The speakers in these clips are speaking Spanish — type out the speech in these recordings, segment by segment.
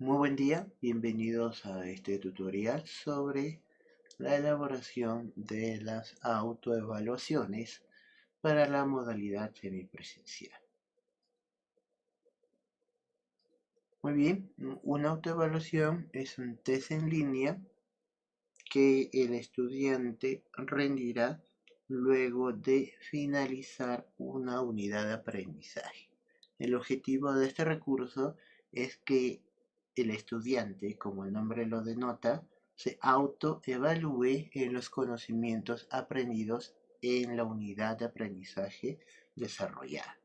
Muy buen día, bienvenidos a este tutorial sobre la elaboración de las autoevaluaciones para la modalidad semipresencial. Muy bien, una autoevaluación es un test en línea que el estudiante rendirá luego de finalizar una unidad de aprendizaje. El objetivo de este recurso es que el estudiante, como el nombre lo denota, se autoevalúe en los conocimientos aprendidos en la unidad de aprendizaje desarrollada.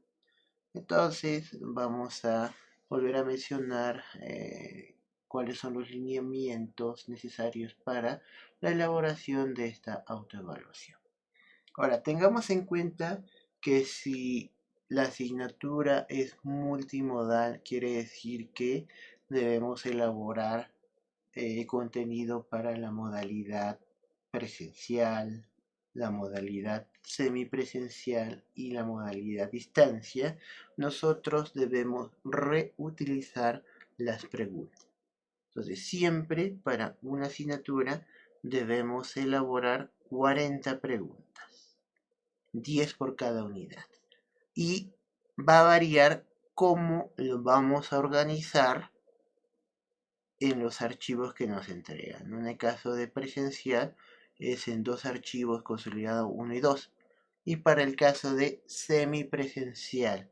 Entonces vamos a volver a mencionar eh, cuáles son los lineamientos necesarios para la elaboración de esta autoevaluación. Ahora, tengamos en cuenta que si la asignatura es multimodal, quiere decir que debemos elaborar eh, contenido para la modalidad presencial, la modalidad semipresencial y la modalidad distancia, nosotros debemos reutilizar las preguntas. Entonces, siempre para una asignatura debemos elaborar 40 preguntas, 10 por cada unidad. Y va a variar cómo lo vamos a organizar en los archivos que nos entregan. En el caso de presencial es en dos archivos consolidados 1 y 2. Y para el caso de semipresencial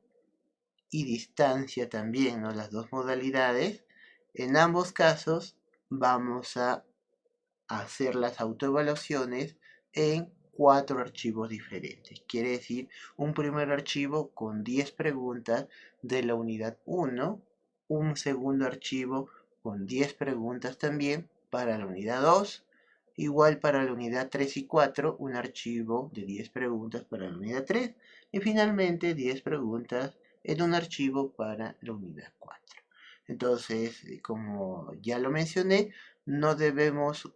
y distancia también, ¿no? las dos modalidades, en ambos casos vamos a hacer las autoevaluaciones en cuatro archivos diferentes. Quiere decir, un primer archivo con 10 preguntas de la unidad 1, un segundo archivo con 10 preguntas también para la unidad 2, igual para la unidad 3 y 4, un archivo de 10 preguntas para la unidad 3, y finalmente 10 preguntas en un archivo para la unidad 4. Entonces, eh, como ya lo mencioné, no debemos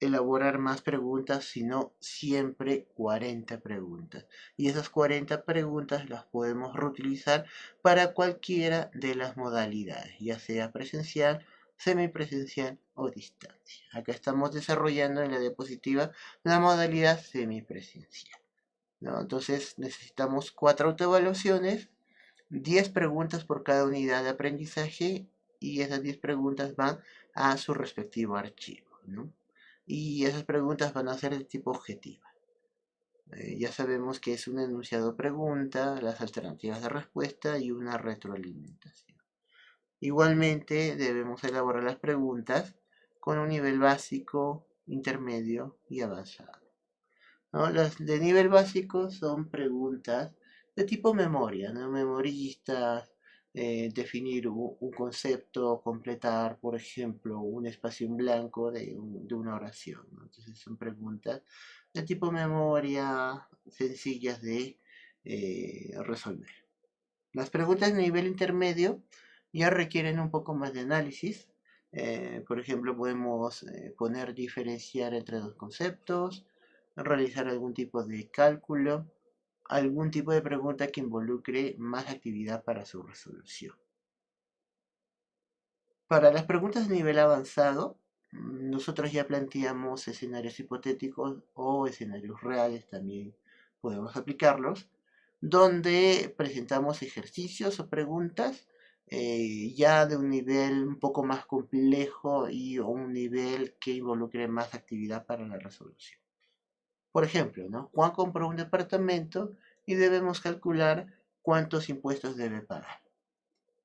elaborar más preguntas, sino siempre 40 preguntas. Y esas 40 preguntas las podemos reutilizar para cualquiera de las modalidades, ya sea presencial, semipresencial o distancia. Acá estamos desarrollando en la diapositiva la modalidad semipresencial. Entonces necesitamos cuatro autoevaluaciones 10 preguntas por cada unidad de aprendizaje y esas 10 preguntas van a su respectivo archivo. Y esas preguntas van a ser de tipo objetiva. Eh, ya sabemos que es un enunciado pregunta, las alternativas de respuesta y una retroalimentación. Igualmente debemos elaborar las preguntas con un nivel básico, intermedio y avanzado. Las de nivel básico son preguntas de tipo memoria, ¿no? memoristas, eh, definir un, concepto, completar, por ejemplo, un espacio en blanco de, una oración. Entonces son preguntas de tipo memoria, sencillas de eh, resolver. Las preguntas de nivel intermedio ya requieren un poco más de análisis. Eh, por ejemplo, podemos poner diferenciar entre dos conceptos, realizar algún tipo de cálculo, algún tipo de pregunta que involucre más actividad para su resolución. Para las preguntas de nivel avanzado, nosotros ya planteamos escenarios hipotéticos o escenarios reales, también podemos aplicarlos, donde presentamos ejercicios o preguntas eh, ya de un nivel un poco más complejo y un nivel que involucre más actividad para la resolución. Por ejemplo, ¿no? Juan compró un departamento y debemos calcular cuántos impuestos debe pagar.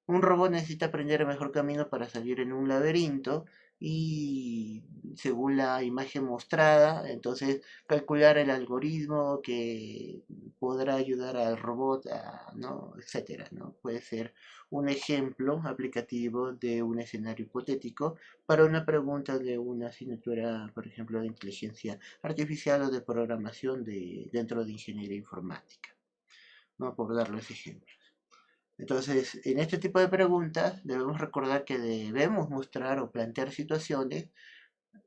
Un robot necesita aprender el mejor camino para salir en un laberinto y según la imagen mostrada, entonces calcular el algoritmo que podrá ayudar al robot, a, ¿no? etcétera, ¿no? Puede ser un ejemplo aplicativo de un escenario hipotético para una pregunta de una asignatura, por ejemplo, de inteligencia artificial o de programación de, dentro de ingeniería informática, ¿no? por darles ejemplos. Entonces, en este tipo de preguntas debemos recordar que debemos mostrar o plantear situaciones,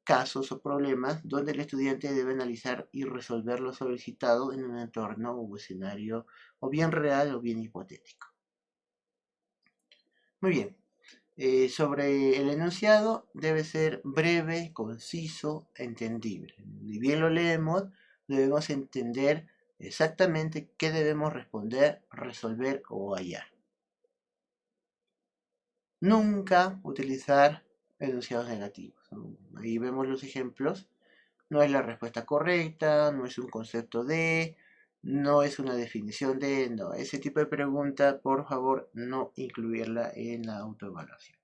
casos o problemas donde el estudiante debe analizar y resolver lo solicitado en un entorno o escenario o bien real o bien hipotético. Muy bien. Eh, sobre el enunciado debe ser breve, conciso, entendible. Ni bien lo leemos, debemos entender exactamente qué debemos responder, resolver o hallar. Nunca utilizar enunciados negativos. Ahí vemos los ejemplos. No es la respuesta correcta, no es un concepto de, no es una definición de, no. Ese tipo de pregunta, por favor, no incluirla en la autoevaluación.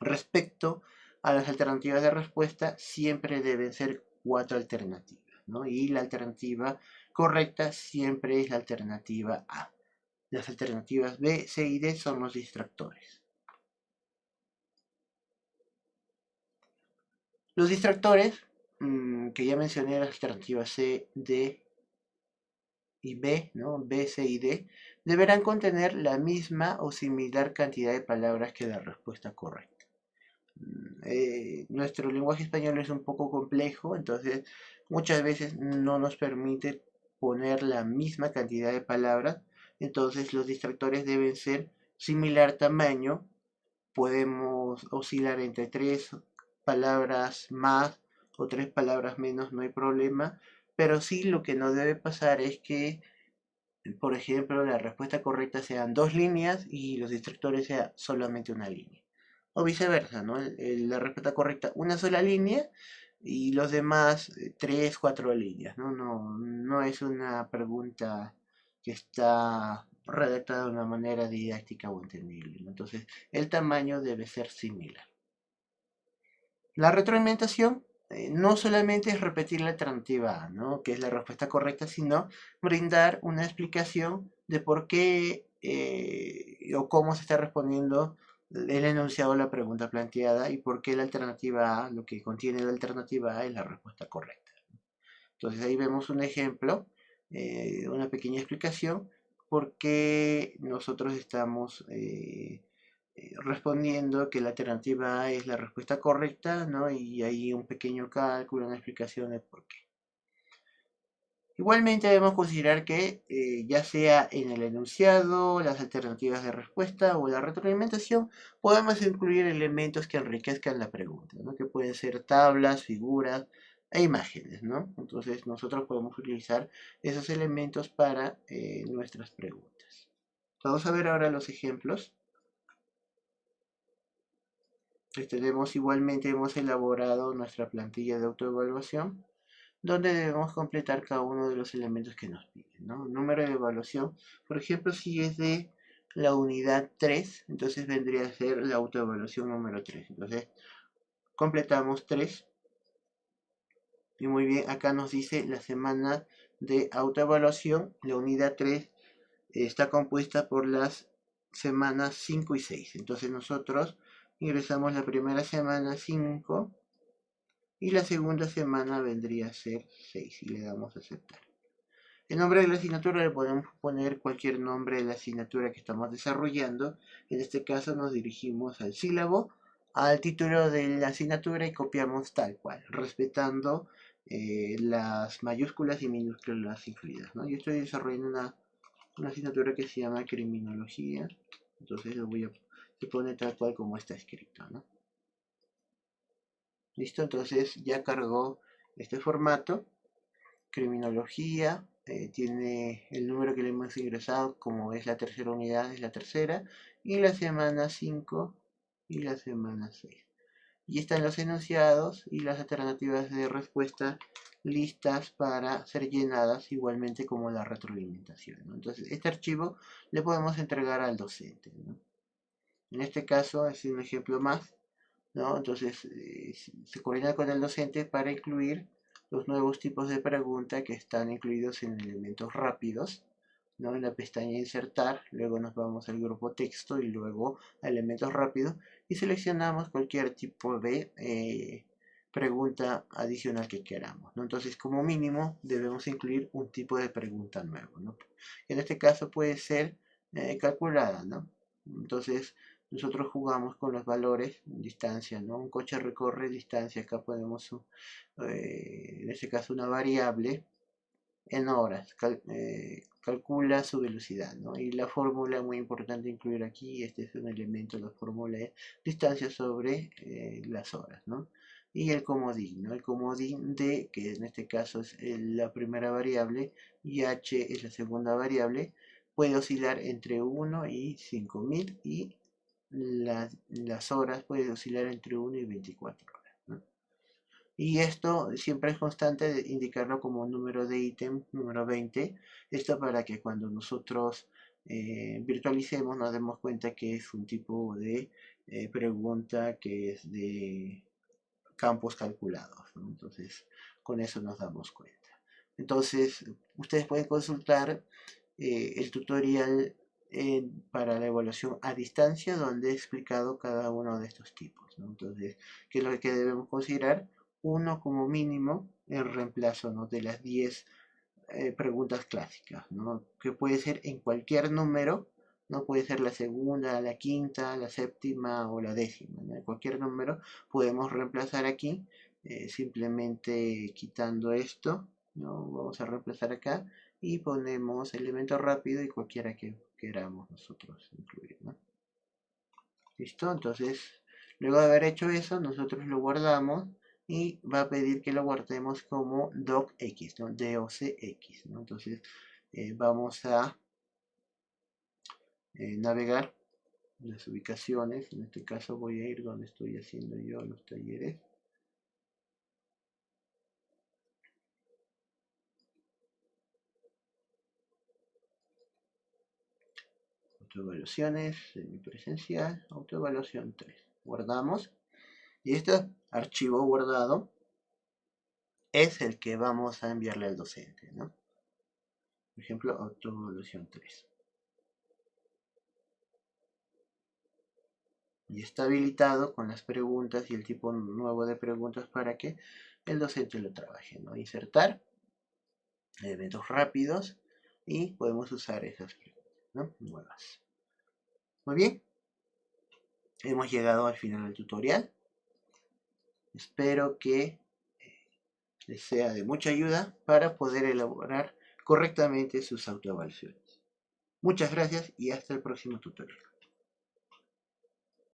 Respecto a las alternativas de respuesta, siempre deben ser cuatro alternativas, ¿no? Y la alternativa correcta siempre es la alternativa A. Las alternativas B, C y D son los distractores. Los distractores, mm, que ya mencioné las alternativas C, D y B, ¿no? B, C y D, deberán contener la misma o similar cantidad de palabras que la respuesta correcta. Mm, eh, nuestro lenguaje español es un poco complejo, entonces muchas veces no nos permite poner la misma cantidad de palabras, entonces los distractores deben ser similar tamaño, podemos oscilar entre tres palabras más o tres palabras menos, no hay problema, pero sí lo que no debe pasar es que, por ejemplo, la respuesta correcta sean dos líneas y los distractores sea solamente una línea. O viceversa, ¿no? la respuesta correcta una sola línea y los demás eh, tres, cuatro líneas, ¿no? No, no es una pregunta que está redactada de una manera didáctica o entendible. Entonces, el tamaño debe ser similar. La retroalimentación eh, no solamente es repetir la alternativa ¿no? que es la respuesta correcta, sino brindar una explicación de por qué eh, o cómo se está respondiendo el enunciado a la pregunta planteada y por qué la alternativa A, lo que contiene la alternativa A es la respuesta correcta. Entonces ahí vemos un ejemplo, eh, una pequeña explicación, por qué nosotros estamos respondiendo que la alternativa es la respuesta correcta, ¿no? Y hay un pequeño cálculo, una explicación de por qué. Igualmente debemos considerar que eh, ya sea en el enunciado, las alternativas de respuesta o la retroalimentación, podemos incluir elementos que enriquezcan la pregunta, ¿no? que pueden ser tablas, figuras e imágenes. ¿no? Entonces nosotros podemos utilizar esos elementos para eh, nuestras preguntas. Vamos a ver ahora los ejemplos tenemos igualmente hemos elaborado nuestra plantilla de autoevaluación donde debemos completar cada uno de los elementos que nos piden. Número de evaluación, por ejemplo, si es de la unidad 3, entonces vendría a ser la autoevaluación número 3. Entonces, completamos 3. Y muy bien, acá nos dice la semana de autoevaluación. La unidad 3 está compuesta por las semanas 5 y 6. Entonces nosotros ingresamos la primera semana 5 y la segunda semana vendría a ser 6 y le damos a aceptar. El nombre de la asignatura le podemos poner cualquier nombre de la asignatura que estamos desarrollando. En este caso nos dirigimos al sílabo, al título de la asignatura y copiamos tal cual, respetando eh, las mayúsculas y minúsculas incluidas. Yo estoy desarrollando una, una asignatura que se llama criminología, entonces lo voy a se pone tal cual como está escrito, ¿no? Listo, entonces ya cargó este formato. Criminología, eh, tiene el número que le hemos ingresado, como es la tercera unidad, es la tercera, y la semana 5 y la semana 6. Y están los enunciados y las alternativas de respuesta listas para ser llenadas igualmente como la retroalimentación. Entonces, este archivo le podemos entregar al docente. En este caso es un ejemplo más, ¿no? Entonces eh, se coordina con el docente para incluir los nuevos tipos de pregunta que están incluidos en elementos rápidos, ¿no? En la pestaña insertar, luego nos vamos al grupo texto y luego a elementos rápidos y seleccionamos cualquier tipo de eh, pregunta adicional que queramos. ¿no? Entonces, como mínimo, debemos incluir un tipo de pregunta nuevo. ¿no? En este caso puede ser eh, calculada. ¿no? Entonces, nosotros jugamos con los valores distancia, ¿no? Un coche recorre distancia, acá podemos, eh, en este caso una variable, en horas, eh, calcula su velocidad, ¿no? Y la fórmula muy importante incluir aquí, este es un elemento, la fórmula es distancia sobre eh, las horas, ¿no? Y el comodín, ¿no? El comodín D, que en este caso es la primera variable, y H es la segunda variable, puede oscilar entre 1 y 5000 y las horas puede oscilar entre 1 y 24 y esto siempre es constante indicarlo como número de ítem, número 20. Esto para que cuando nosotros eh, virtualicemos nos demos cuenta que es un tipo de eh, pregunta que es de campos calculados. Entonces, con eso nos damos cuenta. Entonces, ustedes pueden consultar eh, el tutorial para la evaluación a distancia donde he explicado cada uno de estos tipos. Entonces, ¿qué es lo que debemos considerar? uno como mínimo el reemplazo de las 10 eh, preguntas clásicas, que puede ser en cualquier número, no puede ser la segunda, la quinta, la séptima o la décima. En cualquier número podemos reemplazar aquí, eh, simplemente quitando esto, vamos a reemplazar acá y ponemos elemento rápido y cualquiera que queramos nosotros incluir. ¿no? ¿Listo? Entonces, luego de haber hecho eso, nosotros lo guardamos y va a pedir que lo guardemos como docx, ¿no? docx, ¿no? Entonces eh, vamos a eh, navegar las ubicaciones, en este caso voy a ir donde estoy haciendo yo los talleres. Autoevaluaciones, semipresencial, autoevaluación 3. Guardamos. Y este archivo guardado es el que vamos a enviarle al docente, ¿no? Por ejemplo, autoevolución 3. Y está habilitado con las preguntas y el tipo nuevo de preguntas para que el docente lo trabaje, ¿no? Insertar eventos rápidos y podemos usar esas preguntas. Nuevas. Muy bien. Hemos llegado al final del tutorial. Espero que eh, les sea de mucha ayuda para poder elaborar correctamente sus autoevaluaciones. Muchas gracias y hasta el próximo tutorial.